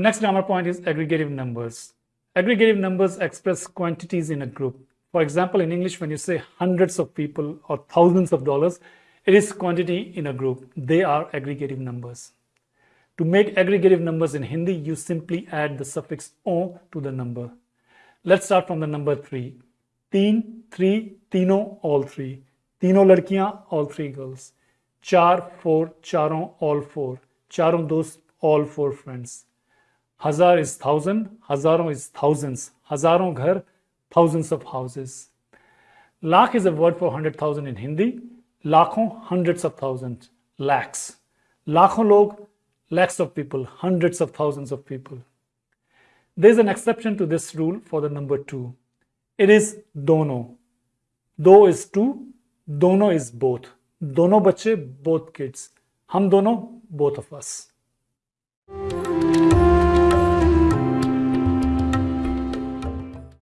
next grammar point is aggregative numbers. Aggregative numbers express quantities in a group. For example, in English, when you say hundreds of people or thousands of dollars, it is quantity in a group. They are aggregative numbers. To make aggregative numbers in Hindi, you simply add the suffix o to the number. Let's start from the number three. Teen, three, tino, all three. Tino ladkiyan, all three girls. Char, four, charon, all four. Charon, those, all four friends. Hazar is thousand, hazaron is thousands. Hazaron ghar, thousands of houses. Lakh is a word for hundred thousand in Hindi. Lakhon, hundreds of thousands. Lakhs. Lakhon log, lakhs of people, hundreds of thousands of people. There's an exception to this rule for the number two. It is dono. Do is two, dono is both. Dono bache, both kids. Ham dono, both of us.